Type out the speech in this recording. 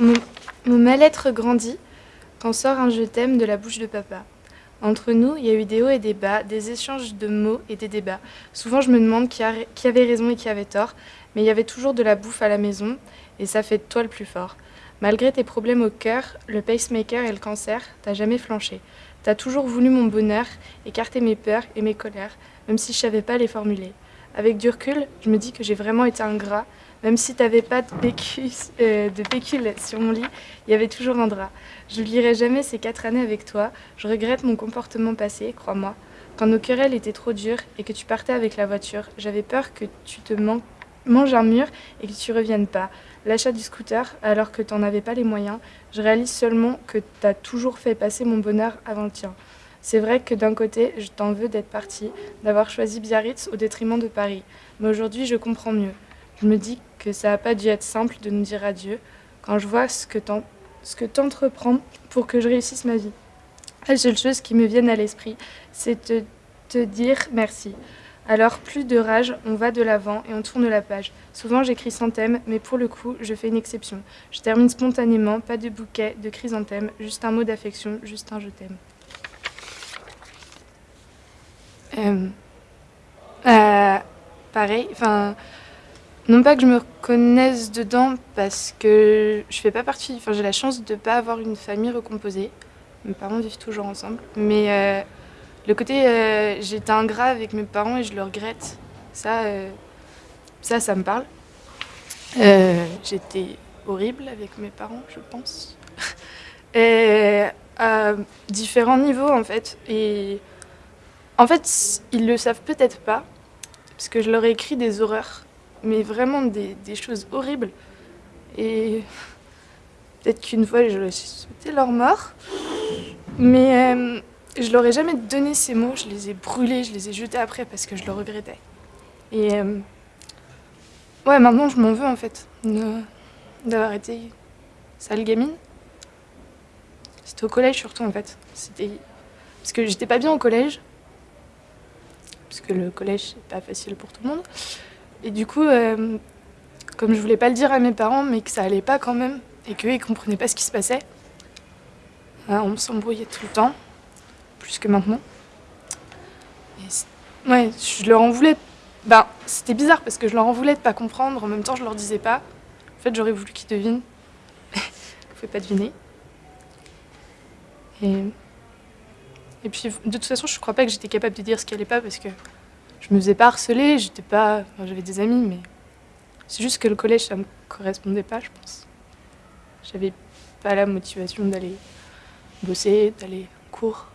Mon, mal-être grandit quand sort un je t'aime de la bouche de papa. Entre nous, il y a eu des hauts et des bas, des échanges de mots et des débats. Souvent, je me demande qui avait raison et qui avait tort, mais il y avait toujours de la bouffe à la maison, et ça fait de toi le plus fort. Malgré tes problèmes au cœur, le pacemaker et le cancer, t'as jamais flanché. T'as toujours voulu mon bonheur, écarter mes peurs et mes colères, même si je savais pas les formuler. Avec du recul, je me dis que j'ai vraiment été ingrat, même si t'avais pas de pécule, euh, sur mon lit, il y avait toujours un drap. Je n'oublierai jamais ces quatre années avec toi. Je regrette mon comportement passé, crois-moi. Quand nos querelles étaient trop dures et que tu partais avec la voiture, j'avais peur que tu te man- manges un mur et que tu reviennes pas. L'achat du scooter, alors que t'en avais pas les moyens, je réalise seulement que t'as toujours fait passer mon bonheur avant le tien. C'est vrai que d'un côté, je t'en veux d'être parti, d'avoir choisi Biarritz au détriment de Paris. Mais aujourd'hui, je comprends mieux. Je me dis que ça n'a pas dû être simple de nous dire adieu quand je vois ce que t'entreprends pour que je réussisse ma vie. La seule chose qui me vienne à l'esprit, c'est te, te dire merci. Alors, plus de rage, on va de l'avant et on tourne la page. Souvent, j'écris sans thème, mais pour le coup, je fais une exception. Je termine spontanément, pas de bouquet, de chrysanthème, juste un mot d'affection, juste un je t'aime. Euh, euh, pareil, enfin, non pas que je me reconnaisse dedans parce que je fais pas partie, enfin j'ai la chance de pas avoir une famille recomposée. Mes parents vivent toujours ensemble, mais euh, le côté euh, j'étais ingrat avec mes parents et je le regrette, ça, euh, ça, ça me parle. J'étais horrible avec mes parents, je pense, et à différents niveaux en fait. Et en fait, ils le savent peut-être pas parce que je leur ai écrit des horreurs mais vraiment des, choses horribles. Et peut-être qu'une fois, j'aurais souhaité leur mort. Mais euh, je leur ai jamais donné ces mots. Je les ai brûlés, je les ai jetés après parce que je le regrettais. Et euh, ouais, maintenant, je m'en veux en fait d'avoir été sale gamine. C'était au collège surtout en fait. C'était parce que j'étais pas bien au collège. Parce que le collège, c'est pas facile pour tout le monde. Et du coup, euh, comme je voulais pas le dire à mes parents, mais que ça allait pas quand même, et qu'eux, ils comprenaient pas ce qui se passait, euh, on s'embrouillait tout le temps, plus que maintenant. Ouais, je leur en voulais. Ben, c'était bizarre parce que je leur en voulais de pas comprendre, en même temps, je leur disais pas. En fait, j'aurais voulu qu'ils devinent. Vous pouvez pas deviner. Et. Et puis, de toute façon, je crois pas que j'étais capable de dire ce qui allait pas parce que je me faisais pas harceler, j'étais pas. j'avais des amis, mais c'est juste que le collège, ça me correspondait pas, je pense. J'avais pas la motivation d'aller bosser, d'aller en cours.